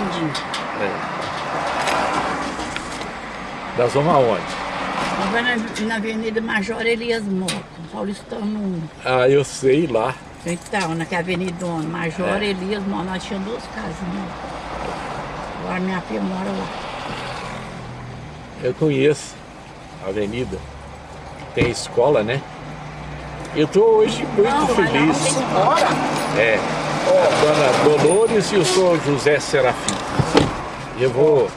Landim. É. Nós vamos aonde? Nós vamos na, na Avenida Major Elias Mota, Paulistano 1. Ah, eu sei lá. Então, naquela Avenida Major É. Elias Mota, nós tínhamos duas casinhas. Agora minha filha mora lá. Eu conheço a avenida. Tem escola, né? Eu tô hoje muito Não, feliz. não tem- Bora? É. A dona Dolores e eu sou José Serafim. Eu vou.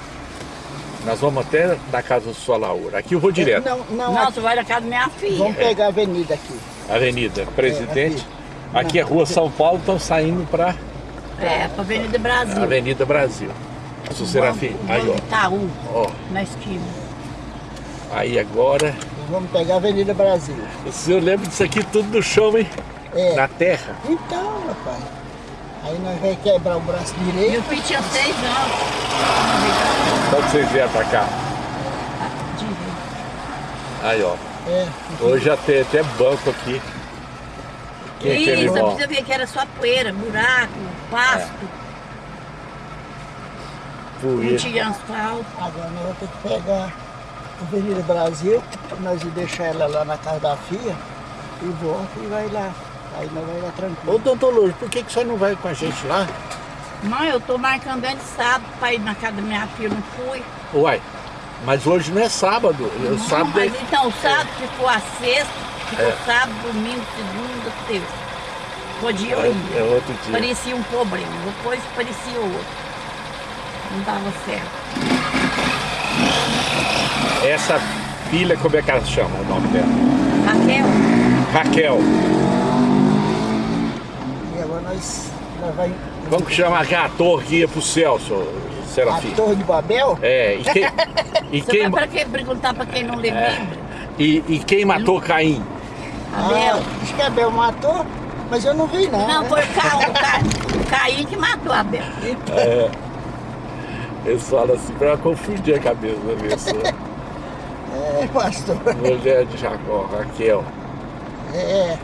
Nós vamos até na casa do sua Laura. Aqui eu vou direto. Não, não, Não, aqui. tu vai na casa da minha filha. Vamos pegar a avenida aqui. Avenida Presidente. É, Aqui é Rua São Paulo, estão saindo para É, pra Avenida Brasil. Avenida Brasil. Sou Serafim. Aí, Banco Itaú, ó. ó. na esquina. Aí agora. Vamos pegar a Avenida Brasil. O senhor lembra disso aqui tudo no chão, hein? É. Na terra. Então, rapaz. Aí nós vamos quebrar o braço direito. Meu filho tinha seis anos. Quando vocês vieram pra cá. Direito. Aí, ó. É. Hoje já tem até banco aqui. Quem é Isso, irmão? você ver que era só poeira, buraco, pasto, não Poeira. tinha asfalto. Agora nós vamos ter que pegar a Avenida Brasil, nós vamos deixar ela lá na casa da filha e volta e vai lá. Aí nós vai lá tranquilo. Ô, doutor Lourdes, por que, que você não vai com a gente lá? Mãe, eu tô marcando antes de sábado pra ir na casa da minha filha, não fui. Uai, mas hoje não é sábado. O Não, sábado é... mas então, sábado ficou a sexta, ficou É. sábado, domingo, segunda, terça. Podia eu ir. é outro dia. Parecia um problema, depois parecia outro. Não dava certo. Essa filha, como é que ela chama o nome dela? Raquel, Raquel. Nós vai. Como que chama a torre que ia pro céu, senhor A Serafim? Torre de Babel? É, e quem, e quem, pra quê? Perguntar pra quem não lembra? É. e, e quem matou Caim? Abel. Ah, acho que Abel matou, mas eu não vi não. Não, né? foi o, Ca... o, Ca... o Caim que matou a Abel. Eles falam assim pra confundir a cabeça da pessoa. É, pastor. Mulher de Jacó, Raquel. É.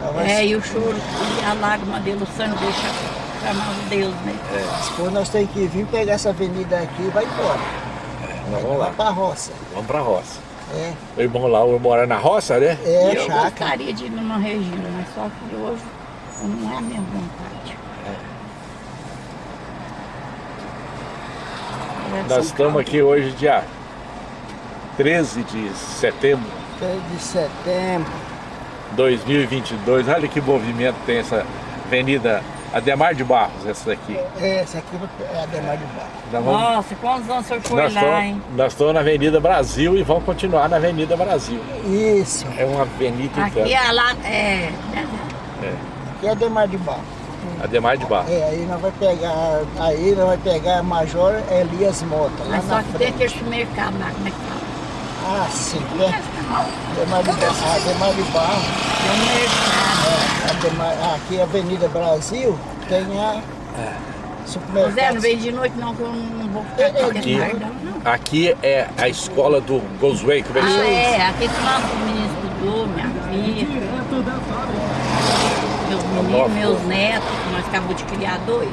Nós É, e o choro e a lágrima dele, o sangue deixa chamar o Deus, né? Depois nós temos que vir pegar essa avenida aqui e vai embora. Nós vamos lá, pra roça. vamos pra roça. É, irmão lá mora na roça, né? é E eu chácara. gostaria de ir numa Regina, mas só que hoje não é a minha vontade. É, Nós São estamos aqui hoje, dia 13 de setembro 3 de setembro. De 2022. Olha que movimento tem essa avenida Ademar de Barros, essa daqui. É, essa aqui é a Demar de Baixo. Nós vamos- Nossa, quantos anos o senhor foi nós lá, estamos- hein? nós estamos na Avenida Brasil e vamos continuar na Avenida Brasil. Isso. É uma avenida Aqui inteira. é lá, é... né? Aqui é a Demar de Baixo. Ademar de Barros. É, aí nós vai pegar, aí nós vai pegar a Major Elias Mota, lá Mas só na que tem frente. aquele supermercado lá, como é que fala? Ah, sim, né? Demar de Barro, a Demar de Barro, Tem a Demar- aqui é a Avenida Brasil, tem a supermercado. Zé, não vem de noite não, que eu não vou ficar aqui Aqui. Aqui é a escola do Gosway, como é que Ah, chama? é, aqui que nosso menino estudou, minha filha. Meus meninos, meus netos, que nós acabamos de criar dois.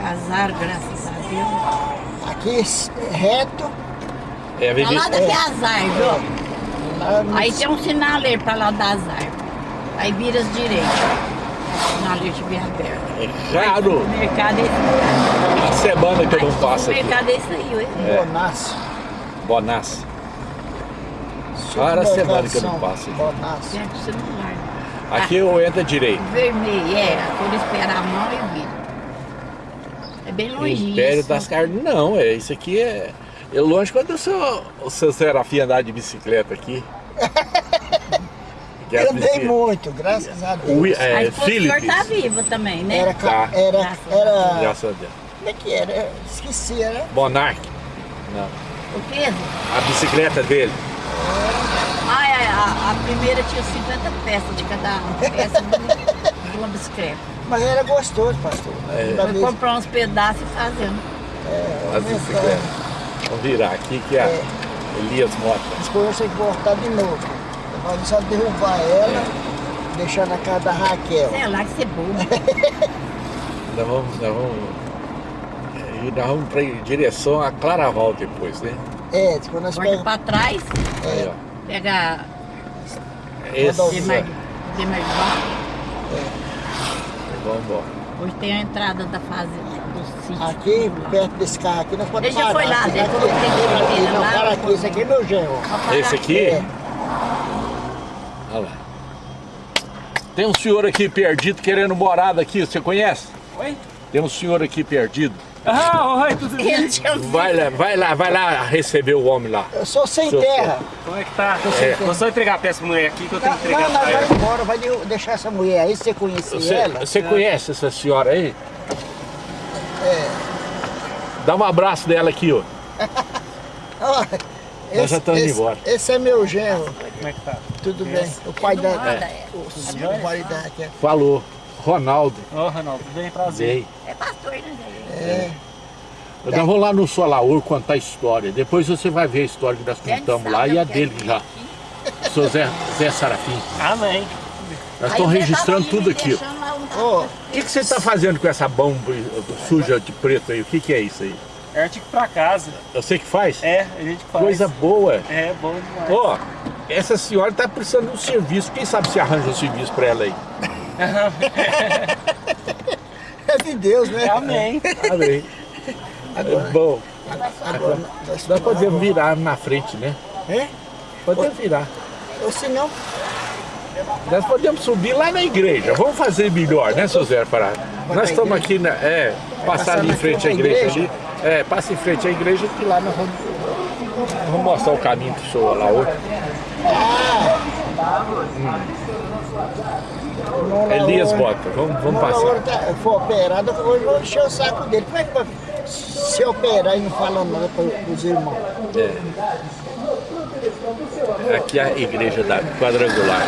Casaram, graças a Deus. Aqui reto, É a Pra lá das árvores, lá no ó. Aí tem um sinaleiro pra lá das árvores. Aí vira as direitas. Sinaleiro estiver aberto. É raro O mercado é esse. a semana que eu não Aí, passo O aqui. mercado é esse aí, ué. É. Bonassi. Bonassi. Rara a semana que eu não passo aqui. Bonassi. Certo, celular. Aqui eu entro à direita. Vermelho, é. Quando esperar a mão e vira. É bem longe Império isso. das Carnes. Não, é isso aqui é. É longe quando o seu, o seu Serafim andar de bicicleta aqui. Eu dei bicicletas- muito, graças a Deus. É, do senhor Philips. tá viva também, né? Era, Tá. era, era, Graças a Deus. como é que era? Esqueci, era Monark. Não. O Pedro? A bicicleta dele. Ai, ai, a, a primeira tinha 50 peças de cada peça de, de uma bicicleta. Mas era gostoso, pastor. É. Vez- comprar uns pedaços e fazendo. As bicicletas. Vamos virar aqui que é a É. Elias Mota. Depois eu tenho que voltar de novo. Nós só derrubar ela, deixar na casa da Raquel. Sei lá que você é bobo. Nós vamos, nós vamos E nós vamos pra, em direção a Claraval depois, né? É, quando nós Volta pegamos... pra trás, ó. pega Esse, Demar Demarguá. vamos embora. Hoje tem a entrada da sítio. Aqui, perto desse carro aqui, nós podemos Ele já foi lá, ele aqui, que tem aqui, não, esse aqui é meu genro. Parar Esse aqui? É. Olha lá. Tem um senhor aqui perdido querendo morada aqui, você conhece? Oi? Tem um senhor aqui perdido. Ah, oi, tudo bem? Vai lá, vai lá, vai lá receber o homem lá. Eu sou sem Seu terra. Como é que tá? É. Vou só entregar a peça pra mulher aqui que eu tenho Não, que entregar não, pra vai ela. embora, vai de- deixar essa mulher aí, você conhece Você, ela? você conhece essa senhora aí? É. Dá um abraço dela aqui, ó. Ó, Nós já estamos esse- embora. Esse é meu genro, Como é que tá? tudo bem. O pai da... é. O, marido aqui. Falou. Ronaldo. Ô, Ronaldo, tudo bem? Prazer. Dei. É pastor, né? Zé? É, Nós vamos lá no Solaur contar a história. Depois você vai ver a história que nós contamos lá e a dele já. Sou Zé, Zé Sarafim. Amém. Nós estamos registrando tudo aqui. ó. O que, que você está fazendo com essa bomba suja de preto aí? O que, que é isso aí? É artigo pra casa. Você que faz? É, a gente faz. Coisa boa. É, bom demais. Ó, essa senhora está precisando de um serviço. Quem sabe se arranja um serviço para ela aí? é de Deus, né? Amém. Tá bem. É bom. Agora, nós, Nós podemos virar na frente, né? É? Podemos virar. Ou se não, Nós podemos subir lá na igreja. Vamos fazer melhor, né, seu Zé Pará? Nós estamos aqui, na, é, passar ali em frente à igreja, igreja? ali. É, passa em frente à igreja que lá nós vamos, vamos mostrar o caminho pro senhor lá hoje. na Elias Bota, vamos, vamos passar. tá- for operado, hoje eu vou encher o saco dele. Como é que vai se operar e não fala nada para os irmãos? É. Aqui é a igreja da quadrangular.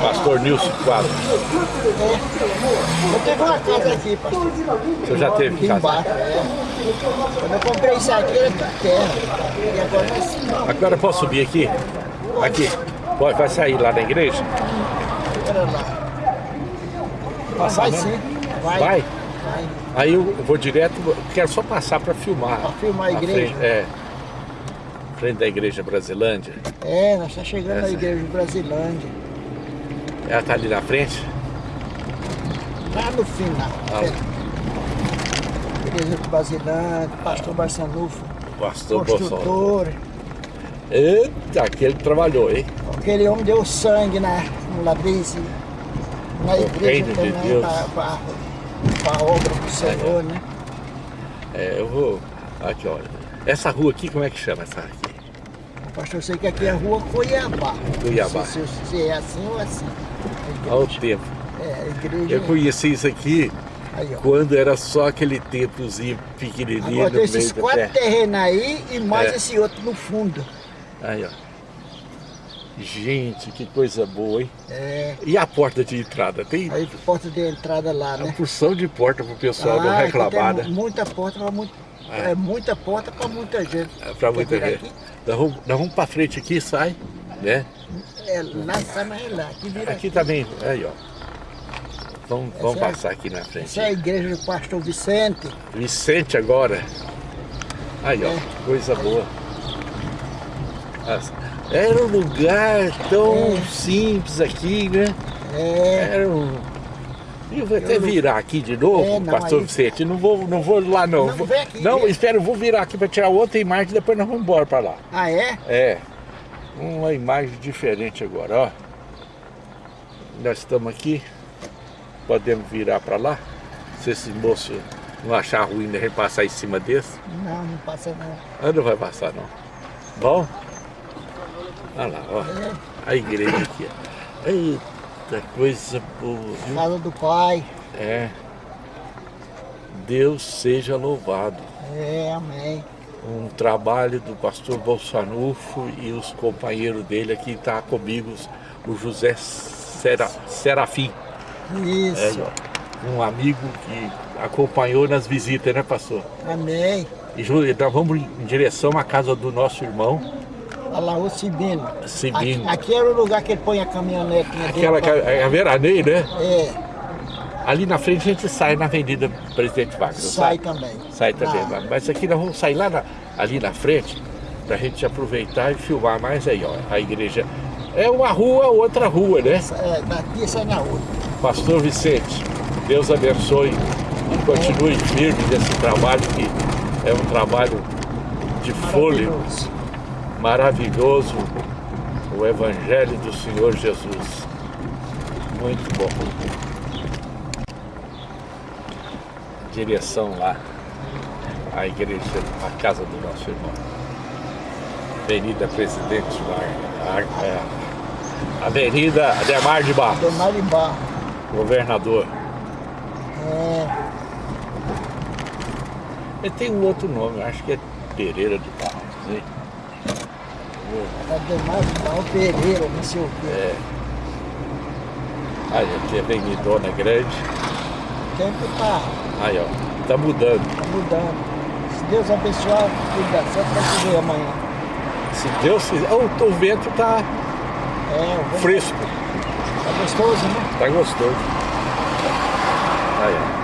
Pastor Nilson Quadro. Eu tenho uma casa aqui, pastor. Senhor já teve Aqui casa? embaixo, é. Quando eu comprei isso aqui, era terra. E agora é assim, Agora eu posso subir aqui? Aqui. Pode, vai sair lá na igreja? lá. Passar Vai sim, vai. Vai? Vai. Aí eu vou direto, quero só passar para filmar. Pra filmar a igreja? Frente, é. Frente da igreja Brasilândia. É, nós estamos chegando na Essa. igreja de Brasilândia. Ela tá ali na frente? Lá no final. Ah. É. Igreja de Brasilândia, pastor Barçanufo, Pastor Bolsonaro. construtor. Eita, aquele trabalhou, hein? Aquele homem deu sangue na, no ladrilho, na O igreja de Deus. para a obra do Senhor, né? É, eu vou. Aqui, olha. Essa rua aqui, como é que chama essa aqui? Pastor, eu sei que aqui é a rua Cuiabá. Cuiabá. Sei Se, se é assim ou assim. Há o tempo. É, a igreja. Eu conheci isso aqui Aí, quando era só aquele templozinho pequenininho Agora tem esses quatro terrenos aí e mais É. esse outro no fundo. Aí, ó. Gente, que coisa boa, hein? É. E a porta de entrada? Tem Aí porta de entrada lá, uma né? porção de porta pro pessoal não Ah, aqui reclamar, né? muita porta para muito, É. é. muita porta para muita gente. É Pra muita gente. Nós vamos, nós vamos pra frente aqui, sai, né? Aqui? É, lá mais lá, aqui vira Aqui também, aí, ó. Vamos, vamos Essa é- passar aqui na frente. Essa é a igreja do pastor Vicente. Vicente agora. Aí, ó, É. coisa boa. Era um lugar tão É. simples aqui, né? É, Era um... Eu vou até Eu não- virar aqui de novo, É, não, pastor aí- Vicente. Não vou, não vou lá, não. Não, aqui, não vem. espera, eu vou virar aqui para tirar outra imagem e depois nós vamos embora para lá. ah é? É, uma imagem diferente agora, ó. Nós estamos aqui, podemos virar para lá. Se esse moço não achar ruim a gente passar em cima desse, Não, não passa não. ah, não vai passar não. Bom? Olha lá, ó. A igreja aqui, ó. Eita, coisa boa? Casa do pai. É. Deus seja louvado. É, amém. Um trabalho do pastor Bolsanufo e os companheiros dele aqui está comigo, o José Sera, Serafim, é, Isso. ó, um amigo que acompanhou nas visitas, né pastor? Amém. E nós vamos em direção à casa do nosso irmão, Olha lá o Sibino. Sibino. Aqui, aqui era o lugar que ele põe a caminhonetinha aquela dele. que é a Veranei, né? É. Ali na frente a gente sai na Avenida Presidente Vargas. Sai também. Sai também, Ah. mas aqui nós vamos sair lá na- ali na frente pra gente aproveitar e filmar mais aí, ó. A igreja é uma rua, outra rua, né? É, daqui sai na outra. Pastor Vicente, Deus abençoe e continue firme nesse trabalho que é um trabalho de fôlego maravilhoso, o Evangelho do Senhor Jesus. Muito bom. Direção lá, a igreja, a casa do nosso irmão. Avenida Presidente Vargas. é, Avenida Ademar de Barros, Demar de barro. governador. É, Ele tem um outro nome, acho que é Pereira de Barros. Hein? Ademar de barro Pereira, não sei o quê. É. Aí aqui é Avenidona Grande. Tempo tá, Aí ó, tá mudando. tá mudando. Se Deus abençoar, tudo dá certo pra te ver amanhã. Se Deus quiser. Oh, o vento tá É, o vento fresco, tá gostoso, né? tá gostoso. Aí ó.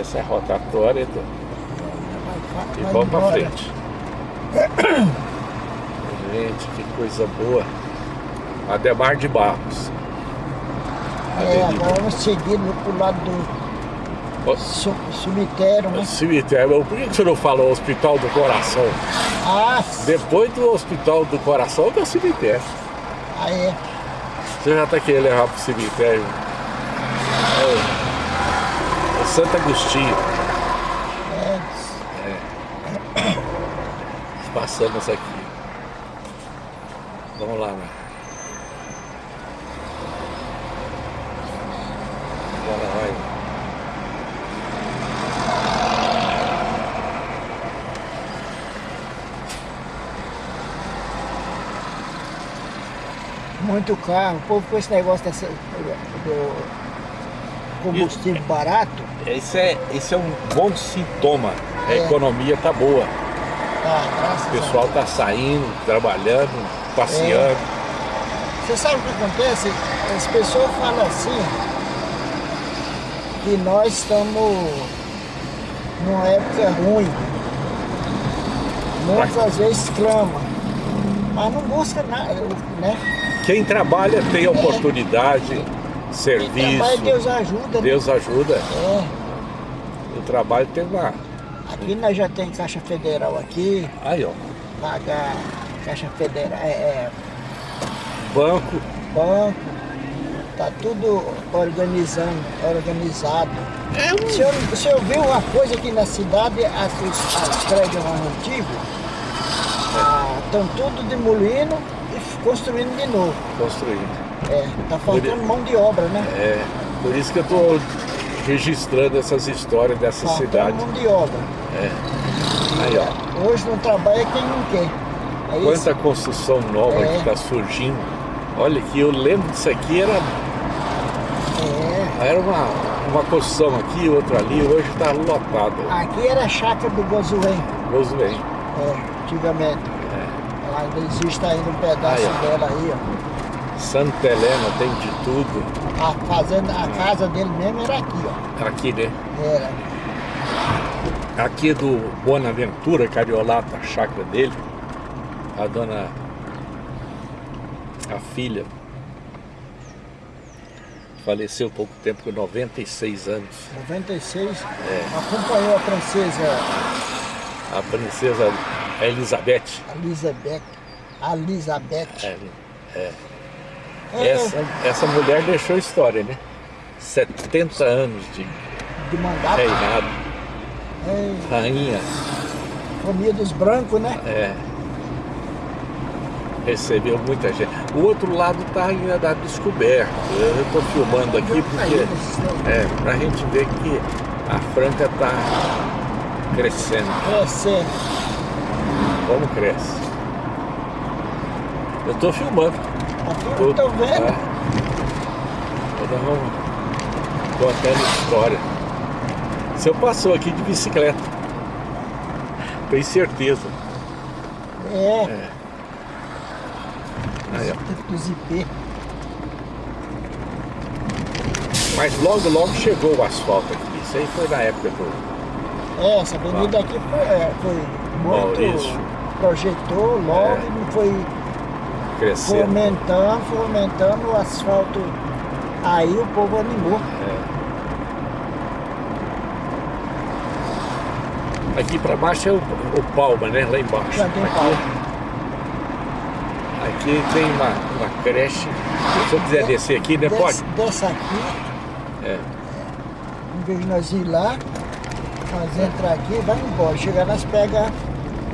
Essa é a rotatória do... E Vai vamos pra embora. frente. Gente, que coisa boa. Ademar de Barros. É, agora vamos seguir pro lado do ce- cemitério, né? Cemitério. Por que você não falou Hospital do Coração? Ah, Depois do Hospital do Coração, é o cemitério. aí é. Você já tá querendo levar pro cemitério. É, é Santo Agostinho. é. Passamos aqui. Vamos lá, né? Agora vai. Muito carro. O povo com esse negócio dessa, do combustível barato, Esse é, esse é um bom sintoma. A É. economia tá boa. O pessoal tá saindo, trabalhando, passeando. Você sabe o que acontece? As pessoas falam assim que nós estamos numa época ruim. Muitas vezes clama, mas não busca nada, né? Quem trabalha tem oportunidade, Quem serviço. trabalha, Deus ajuda. né? Deus ajuda. É. O trabalho tem lá. Aqui nós já tem Caixa Federal aqui, Aí, ó. pagar Caixa Federal, é, é, Banco. banco, tá tudo organizando, organizado. É um. O senhor, o senhor viu uma coisa aqui na cidade, as, as prédios mais antigos, estão tudo demolindo e construindo de novo. Construindo. É, tá faltando mão de obra, né? É. Por isso que eu tô registrando essas histórias dessa Faltando cidade. mão de obra. Aí, ó. Hoje não trabalha quem não quer. É isso? Quanta construção nova É. que está surgindo. Olha que eu lembro disso aqui, era, É. era uma, uma construção aqui, outra ali, hoje está lotado. Aqui era a chácara do Gozuém, vem. é, antigamente. Ela ainda existe ainda um pedaço Aí, dela aí, ó. Santa Helena tem de tudo. A, fazenda, a casa dele mesmo era aqui, ó. Aqui, né? Era. Aqui do Bonaventura Cariolata, a chácara dele. A dona. A filha. Faleceu pouco tempo, com 96 anos. 96. É. Acompanhou a princesa A princesa Elizabeth. Elizabeth. Elizabeth. É, é. É, Essa, essa mulher deixou história, né? 70 anos de de mandato. reinado. É, Rainha. família dos brancos, né? É. Recebeu muita gente. O outro lado está ainda da descoberta. Eu estou filmando aqui porque é pra gente ver que a Franca está crescendo. Crescendo. Como cresce? Eu estou filmando. Aqui eu tô vendo. É. Nós vamos contando história. Você passou aqui de bicicleta. Tem certeza. É, Aí, ó. dos IP. Mas logo, logo chegou o asfalto aqui. Isso aí foi na época do. É, essa avenida aqui foi, é, foi muito. Maurício. Projetou logo É. e foi Crescendo. fomentando, fomentando o asfalto. Aí o povo animou. Aqui pra baixo é o, o Palma, né? Lá embaixo. Já tem aqui, aqui tem uma, uma creche. Se eu quiser descer aqui, né? Pode? Desce, desce aqui, É. em vez de nós ir lá, nós entrar aqui e vai embora. Chegar nós pega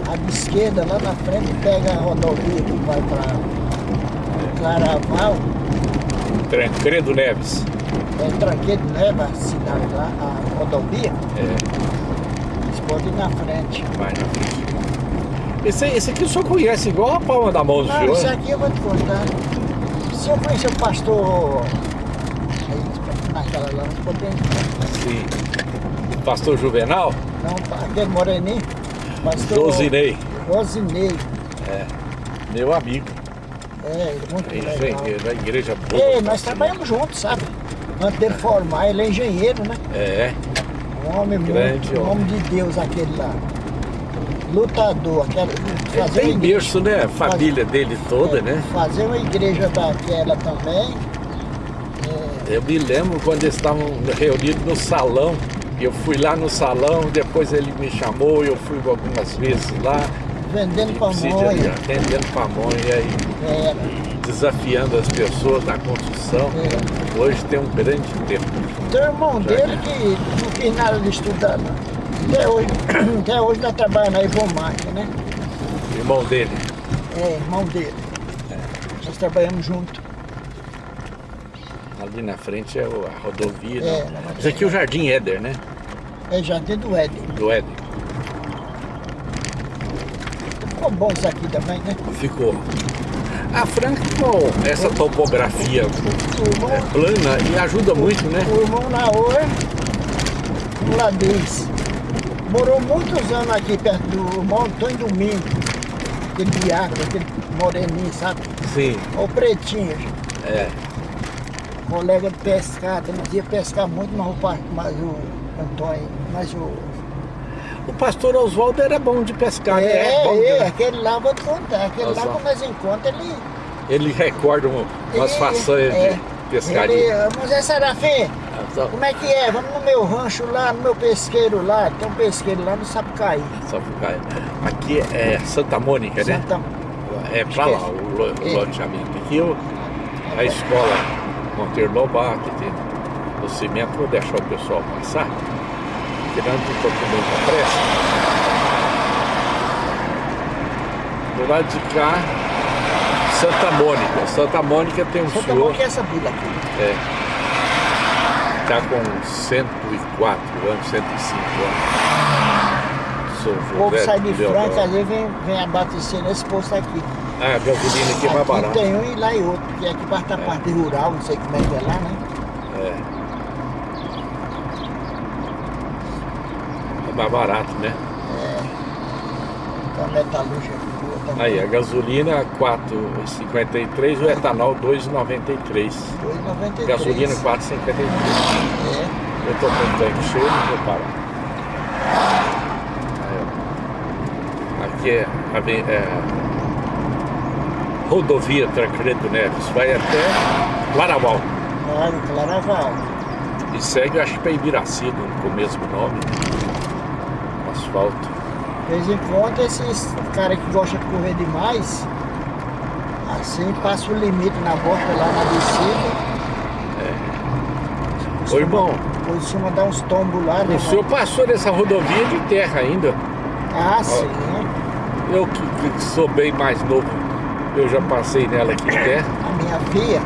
a esquerda lá na frente pega a rodovia que vai para Claraval, Tancredo Neves. é Tranqueiro leva a cidade lá, a rodovia, É, podem ir na frente. vai na frente. Esse, esse aqui o senhor conhece igual a palma da mão do Não, senhor. isso aqui eu vou te contar. Se eu conhecer o pastor aí, naquela lá, nós podemos. Sim. Pastor Juvenal, Não, aquele moreninho. Pastor Josinei, Rosinei. meu amigo. É, é muito legal. Engenheiro, da igreja boa. Ei, nós trabalhamos juntos, sabe? Antes dele formar, ele é engenheiro, né? É, Um homem Grande muito, um homem. de Deus aquele lá. Lutador, aquela, fazer tem uma igreja, berço, né? A família dele toda, né? fazer uma igreja daquela também. Eu me lembro quando eles estavam reunidos no salão. Eu fui lá no salão, depois ele me chamou, eu fui algumas vezes lá, Vendendo pamonha. atendendo pamonha e Era, desafiando as pessoas da construção. era. Hoje tem um grande tempo. Tem o irmão dele que não quis nada de estudar, não. Até hoje, até hoje nós trabalhamos na Ivomarca, né? Irmão dele. É, irmão dele. Nós trabalhamos junto. Ali na frente é a rodovia. É, né? na Isso aqui é o Jardim Éder, né? É Jardim do Éden. Do Éder. Ficou bom isso aqui também, né? Ficou. A Franca com essa topografia irmão, é, plana e ajuda muito, né? o irmão Naor, o Ladez, morou muitos anos aqui perto do irmão Antônio Domingo. Aquele diácono, aquele moreninho, sabe? Sim. O pretinho, É. colega de pescar, ele ia pescar muito, mas o, mas o Antônio, mas o. O pastor Oswaldo era bom de pescar, né? é, bom de- é, aquele lá vou te contar, aquele lá Oswaldo. quando nós encontramos, ele. Ele recorda um- umas ele- façanhas é, de pescaria. Ele, mas é Serafim, como é que é? Vamos no meu rancho lá, no meu pesqueiro lá, tem um pesqueiro lá no Sapucaí. Sapucaí. Aqui é Santa Mônica, né? Santa- É pra lá, o lo- É. loteamento. Aqui o- a escola Monteiro Lobato, tem o cimento, vou deixar o pessoal passar. Tirando um pouco muita pressa. Do lado de cá, Santa Mônica. Santa Mônica tem um Santa senhor Mônica é essa vila aqui. é, tá com 104 anos, 105 anos. Sou O povo sai de. Franca, vezes vem, vem abastecer nesse posto aqui. Ah, a gasolina aqui é mais barata. tem um e lá e outro, porque aqui parte da parte rural, não sei como é que é lá, né? É. mais barato, né? Então a metalúrgica boa também. Aí, a gasolina 4,53, o etanol 2,93. 2,93. Gasolina 4,53. É. Eu tô com o tanque cheio, não vou parar. Aqui é, a é rodovia Tancredo Neves, vai até Claraval. Claro, Claraval. E segue, acho que para Ibiracido, com o mesmo nome. De vez em quando esses caras que gostam de correr demais, assim passa o limite na volta lá na descida. Ô irmão, Costuma dar uns tombos lá, né? o senhor passou nessa rodovia de terra ainda. Ah, sim. né? Eu que, que sou bem mais novo, eu já passei nela aqui em terra. A minha filha,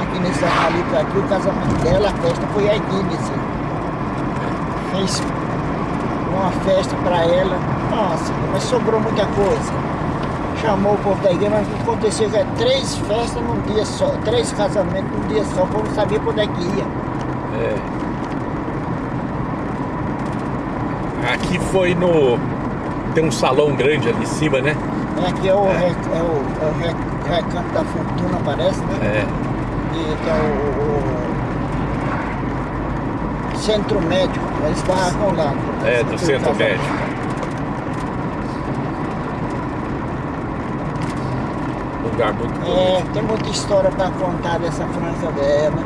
aqui nesse analito aqui, o casamento dela, a festa foi aqui nesse. Fez uma festa pra ela. Nossa, mas sobrou muita coisa. Chamou o povo da igreja, mas aconteceu que é três festas num dia só, três casamentos num dia só, o povo não sabia onde é que ia. É. Aqui foi no. tem um salão grande ali em cima, né? É, aqui é o, re- é o, é o re- recanto da fortuna, parece, né? É. E tem o, o centro médico, eles barracam lá. É, do centro médico. Lugar muito É, bonito. tem muita história para contar dessa França Velha, né?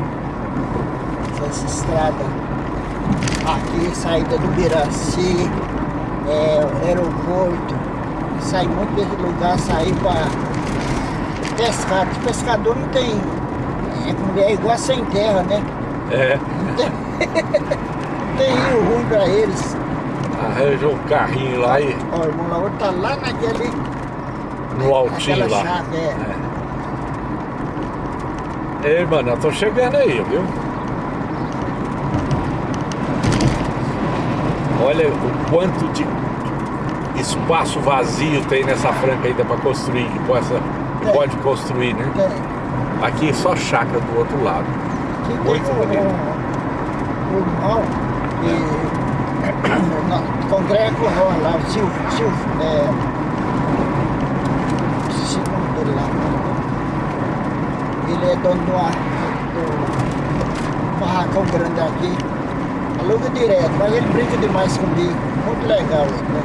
Essa estrada aqui, saída do Biraci, é, aeroporto, sai muito desse lugar, sair para pescar. Os pescador não tem. É, é igual sem terra, né? É. Tem, tem rio ruim para eles. Arranja um carrinho lá e Ó, o irmão Lauro tá lá naquele. no altinho lá. chave, é. Ei, mano, eu tô chegando aí, viu? Olha o quanto de espaço vazio tem nessa franca ainda para construir, que, possa, que É. pode construir, né? Tem. Aqui é só chácara do outro lado. Muito bonito. irmão que não, congrega com nós lá, o Silvio, Silvio, é, esqueci o nome dele lá. Ele é dono de uma, do barracão grande aqui, aluga direto, mas ele brinca demais comigo, muito legal ele, né?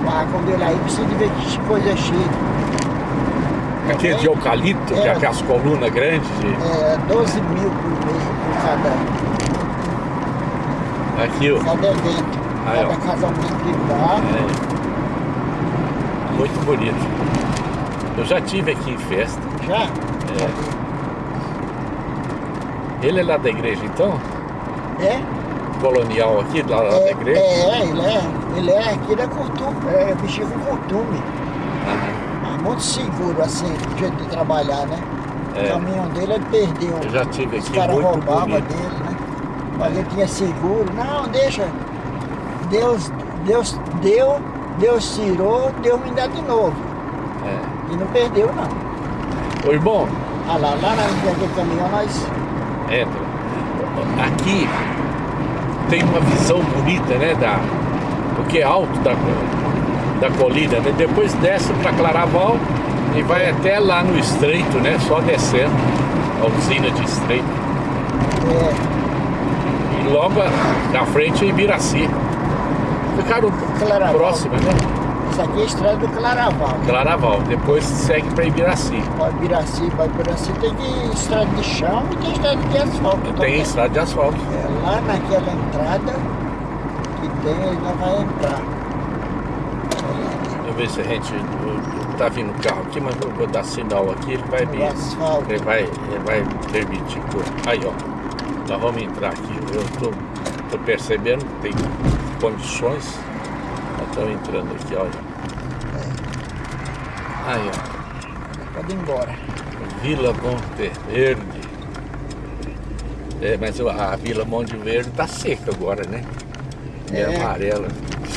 O barracão dele aí precisa de ver que coisa chique. Aqui é de eucalipto, que é É. aquelas colunas grandes. de- É 12 mil por mês por cada, Aqui, ó. cada evento, Aí, ó. cada casamento privado. É. Muito bonito. Eu já tive aqui em festa. Já? Ele é lá da igreja, então? É? Colonial aqui, lá, lá da É, igreja? é, ele é. Ele é aqui da costume, é bichinho com costume. É muito seguro assim, o jeito de trabalhar, né? É. O caminhão dele ele perdeu. Eu já tive Os aqui, caras muito roubavam bonito. dele, né? Mas ele tinha seguro. Não, deixa. Deus, Deus deu, Deus tirou, Deus me dá de novo. É. E não perdeu não. Ô irmão, Ah lá, lá naquele caminhão nós. entra. Aqui tem uma visão bonita, né? Da, porque é alto da, da colina, né? Depois desce para Claraval e vai até lá no estreito, né? Só descendo. A usina de estreito. É, E logo na frente é Ibiraci. Ficaram Claraval. próximas, né? Isso aqui é a estrada do Claraval. Claraval. Depois segue para Ibiraci. Para Ibiraci, para Ibiraci tem que estrada de chão e tem estrada de asfalto Tem também. estrada de asfalto. É lá naquela entrada que tem, não vai entrar. Ver se a gente. Tá vindo carro aqui, mas vou dar sinal aqui, ele vai me. O asfalto. Ele vai, ele vai permitir. Aí, ó. Nós vamos entrar aqui. Eu tô, tô percebendo que tem condições. Nós estamos entrando aqui, olha. Aí, ó. Pode ir embora. Vila Monte Verde. É, mas a Vila Monte Verde tá seca agora, né? É, É. amarela.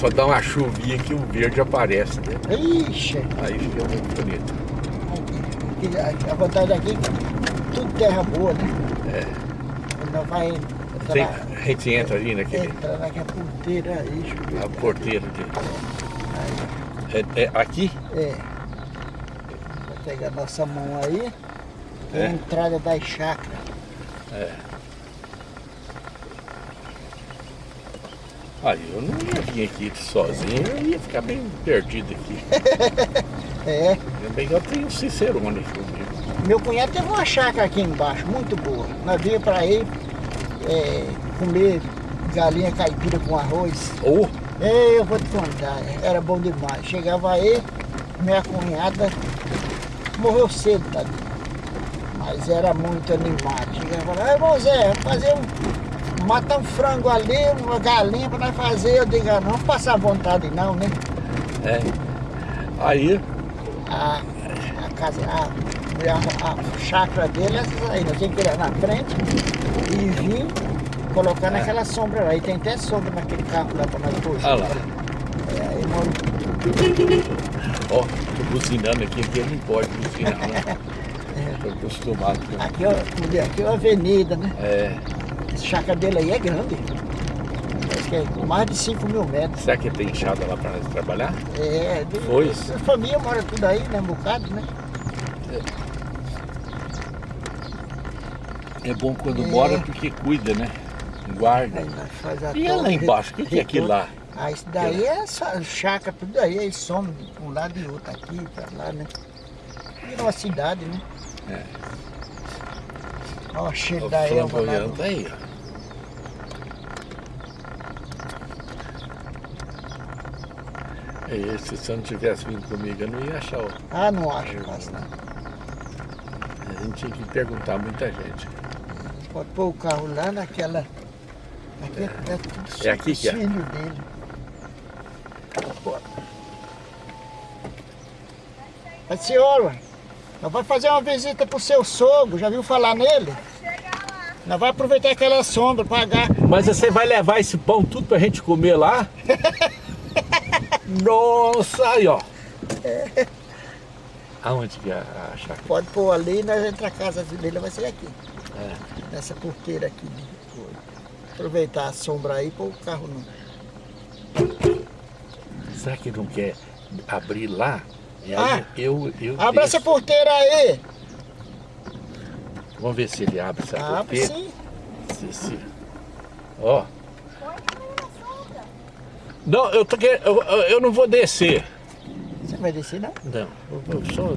Só dá uma chuvinha que o verde aparece, né? Ixi, Aí fica muito bonito. aqui- aqui- a vantagem aqui é que tudo terra boa, né? É. Não vai Tem, entrar, a gente entra ali naquele. entrar naquela porteira aí. A porteira de. É, é aqui? É. Vou pegar nossa mão aí. É. a entrada das chácaras. Aí eu não ia vir aqui sozinho, eu ia ficar bem perdido aqui. É. Que eu tenho um Cicerone comigo. Meu cunhado teve uma chácara aqui embaixo, muito boa. Nós vinha pra ir é, comer galinha caipira com arroz. Ou Ei, eu vou te contar, era bom demais. Chegava aí, minha cunhada morreu cedo, tá? Mas era muito animado. Chegava lá, irmão Zé, vamos fazer um. Matar um frango ali, uma galinha pra nós fazer. Eu digo, ah, não passar vontade não, né? é. Aí A, a casa, a, a, a chácara dele, essas aí, nós tínhamos que ir lá na frente e vir colocar naquela sombra lá. E tem até sombra naquele carro lá pra nós pôr. Olha lá. É, aí, Ó, tô buzinando aqui, aqui não pode buzinar, né? Tô acostumado com. Aqui, ó, aqui é uma avenida, né? É, Essa chácara dele aí é grande. Que é mais de 5 mil metros. Será que tem enxada lá para nós trabalhar? É, de, Foi. A família mora tudo aí, né? Um bocado, né? É bom quando É. mora porque cuida, né? Guarda. A E lá embaixo, o que, que é aquilo lá? Ah, isso daí é só chácara, tudo aí, aí some de um lado e outro aqui, pra lá, né? Virou uma cidade, né? É. Ó, o cheiro O da erva no- tá aí, ó. É, se você não tivesse vindo comigo, eu não ia achar. Ah, não acho mais não. A gente tinha que perguntar muita gente. Pode pôr o carro lá naquela. Aqui é, é tudo É aqui que é? dele. Bora. A senhora, nós vamos fazer uma visita pro seu sogro, já viu falar nele? Nós vamos aproveitar aquela sombra, pagar. Mas você vai levar esse pão tudo pra gente comer lá? Nossa, aí ó. Aonde que é a chácara? Pode pôr ali e nós entra a casa dele, vai ser aqui. É. Nessa porteira aqui. Aproveitar a sombra aí pôr o carro no. Será que não quer abrir lá? E aí Ah, eu, eu Abre essa porteira aí! Vamos ver se ele abre essa Abre porteira. sim. Se, se... Ó. Não, eu, tô querendo, eu, eu- não vou descer. Você vai descer não? Não, eu vou só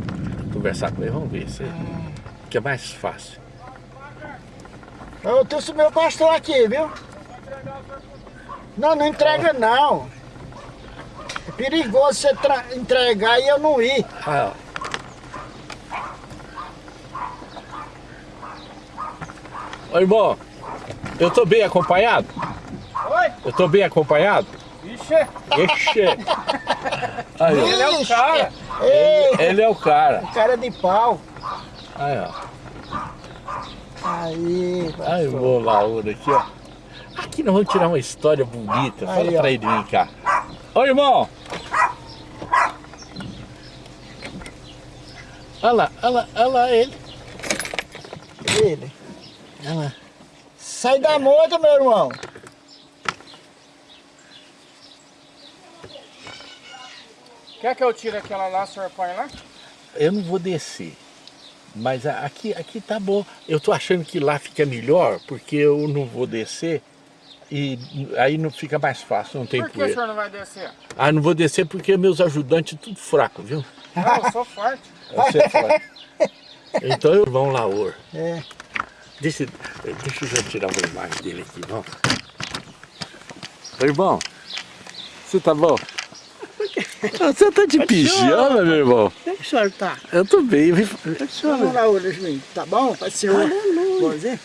conversar com ele, vamos ver se que é mais fácil. Eu trouxe meu pastor aqui, viu? Não, não entrega não. É perigoso você entregar e eu não ir. Ah, ó. Ô, irmão, eu tô bem acompanhado? Oi? Eu tô bem acompanhado? Ixi, Ixi! Aí, ó. ele é o cara. Ei, Ele é o cara. cara de pau. Aí, ó. Aí, pastor. vou lá, aqui, ó. Aqui nós vamos tirar uma história bonita. Fala Aí, ó. pra ele vir cá. Ô, irmão! Olha lá, olha lá, olha lá ele. Ele. Olha lá. Sai da moto, meu irmão. Quer que eu tire aquela lá, o senhor põe lá? Eu não vou descer. Mas aqui, aqui tá bom. Eu tô achando que lá fica melhor, porque eu não vou descer e aí não fica mais fácil, não tem Por que o poeira. senhor não vai descer? Ah, não vou descer porque meus ajudantes tudo fraco, viu? Não, eu sou forte. Você fala. Então eu vamos lá, Or. É. Deixa, deixa eu já tirar uma imagem dele aqui, não. Ô, irmão, você tá bom? Ah, Você tá de pijama, meu irmão? Como é que o senhor tá? Eu tô bem. eu vim- Vamos lá, Yasmin. Tá bom? Pode ser Bonzinho?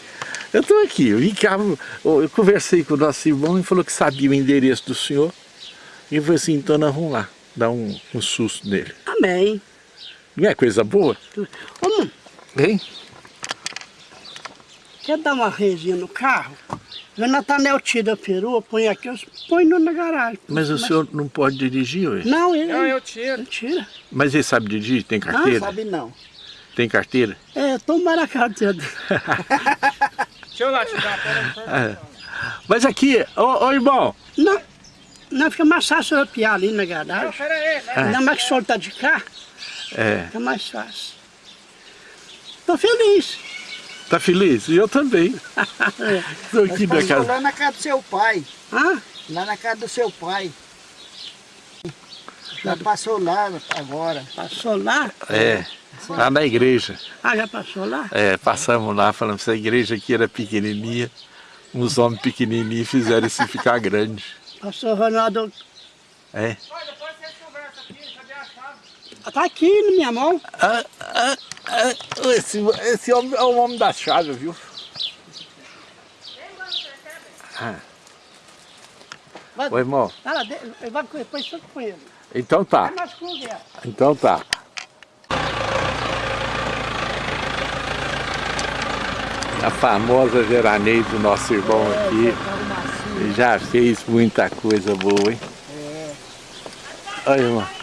Eu tô aqui, eu vim cá, eu eu conversei com o nosso irmão e falou que sabia o endereço do senhor. E eu falei assim, então nós vamos lá, dar um, um susto nele. Amém. Não é coisa boa? Mano, Hein? quer dar uma resinha no carro? O Natanel tira a perua, põe aqui, eu põe no- na garagem. Mas o senhor não pode dirigir hoje? Não, ele, Não, eu tiro. ele tira. Mas ele sabe dirigir? Tem Não, carteira? Sabe não. Tem carteira? É, a carteira dele. Deixa eu lá te dar. Pera. É. Mas aqui, ô, ô irmão, Não, não fica mais fácil eu piar ali na Não, garagem. pera aí, né? Ainda mais que o senhor tá de cá, é, fica mais fácil. Tô feliz. tá feliz? E eu também. Tô aqui na Passou casa. lá na casa do seu pai. Ah, Lá na casa do seu pai. Já passou lá agora. passou lá? É, lá na igreja. Ah, já passou lá? É, passamos lá, falamos que essa igreja aqui era pequenininha. Uns homens pequenininhos fizeram isso ficar grande. Pastor Ronaldo, É. A chave? tá aqui na minha mão. Ah, ah, ah, esse, esse homem é o homem da chave, viu? Ah. Vai, Ô, irmão, vai lá, vai depois com ele. Então tá, conversamos. então tá. A famosa veraneio do nosso irmão aqui. Carro macio. Já fez muita coisa boa, hein? Olha, irmão.